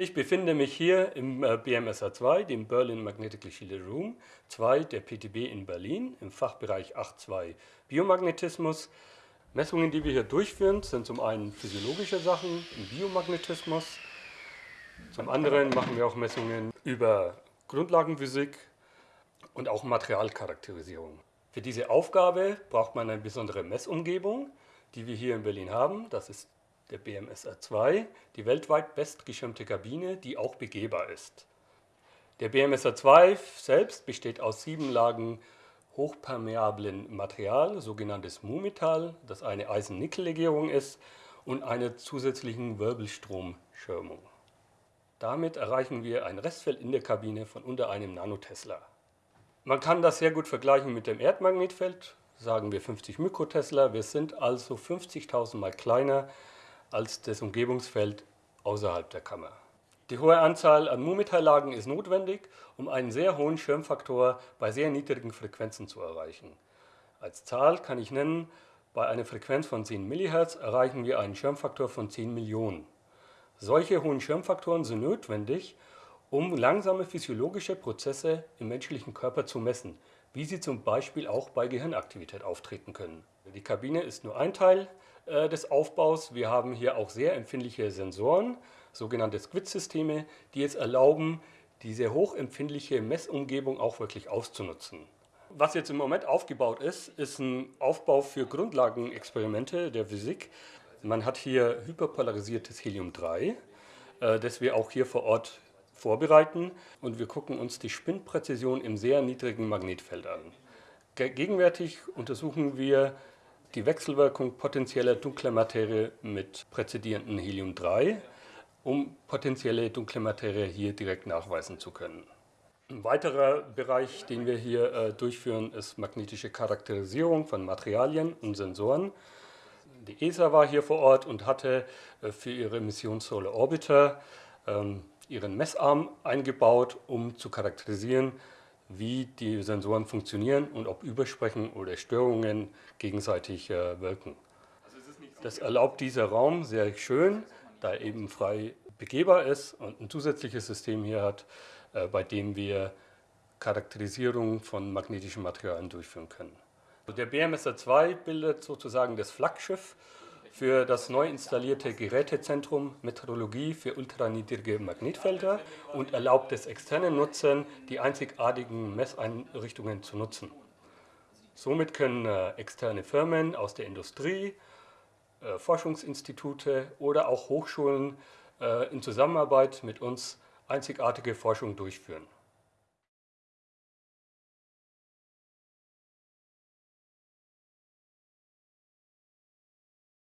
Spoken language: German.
Ich befinde mich hier im äh, BMSA 2, dem Berlin Magnetically Shielded Room 2 der PTB in Berlin im Fachbereich 8.2 Biomagnetismus. Messungen, die wir hier durchführen, sind zum einen physiologische Sachen im Biomagnetismus, zum anderen machen wir auch Messungen über Grundlagenphysik und auch Materialcharakterisierung. Für diese Aufgabe braucht man eine besondere Messumgebung, die wir hier in Berlin haben. Das ist der BMSR 2, die weltweit bestgeschirmte Kabine, die auch begehbar ist. Der BMSR 2 selbst besteht aus sieben Lagen hochpermeablen Material, sogenanntes Mu-Metall, das eine Eisen-Nickel-Legierung ist, und einer zusätzlichen Wirbelstromschirmung. Damit erreichen wir ein Restfeld in der Kabine von unter einem Nanotesla. Man kann das sehr gut vergleichen mit dem Erdmagnetfeld, sagen wir 50 Mikrotesla. Wir sind also 50.000 Mal kleiner als das Umgebungsfeld außerhalb der Kammer. Die hohe Anzahl an Mumitalllagen ist notwendig, um einen sehr hohen Schirmfaktor bei sehr niedrigen Frequenzen zu erreichen. Als Zahl kann ich nennen, bei einer Frequenz von 10 MHz erreichen wir einen Schirmfaktor von 10 Millionen. Solche hohen Schirmfaktoren sind notwendig, um langsame physiologische Prozesse im menschlichen Körper zu messen, wie sie zum Beispiel auch bei Gehirnaktivität auftreten können. Die Kabine ist nur ein Teil äh, des Aufbaus. Wir haben hier auch sehr empfindliche Sensoren, sogenannte Squid-Systeme, die es erlauben, diese hochempfindliche Messumgebung auch wirklich auszunutzen. Was jetzt im Moment aufgebaut ist, ist ein Aufbau für Grundlagenexperimente der Physik. Man hat hier hyperpolarisiertes Helium-3, äh, das wir auch hier vor Ort vorbereiten und wir gucken uns die Spinnpräzision im sehr niedrigen Magnetfeld an. Gegenwärtig untersuchen wir die Wechselwirkung potenzieller dunkler Materie mit präzedierenden Helium-3, um potenzielle dunkle Materie hier direkt nachweisen zu können. Ein weiterer Bereich, den wir hier äh, durchführen, ist magnetische Charakterisierung von Materialien und Sensoren. Die ESA war hier vor Ort und hatte äh, für ihre Mission Solar Orbiter ähm, ihren Messarm eingebaut, um zu charakterisieren, wie die Sensoren funktionieren und ob Übersprechen oder Störungen gegenseitig äh, wirken. Das erlaubt dieser Raum sehr schön, da er eben frei begehbar ist und ein zusätzliches System hier hat, äh, bei dem wir Charakterisierung von magnetischen Materialien durchführen können. Der BMSR 2 bildet sozusagen das Flaggschiff für das neu installierte Gerätezentrum Meteorologie für ultraniedrige Magnetfelder und erlaubt es externen Nutzern, die einzigartigen Messeinrichtungen zu nutzen. Somit können äh, externe Firmen aus der Industrie, äh, Forschungsinstitute oder auch Hochschulen äh, in Zusammenarbeit mit uns einzigartige Forschung durchführen.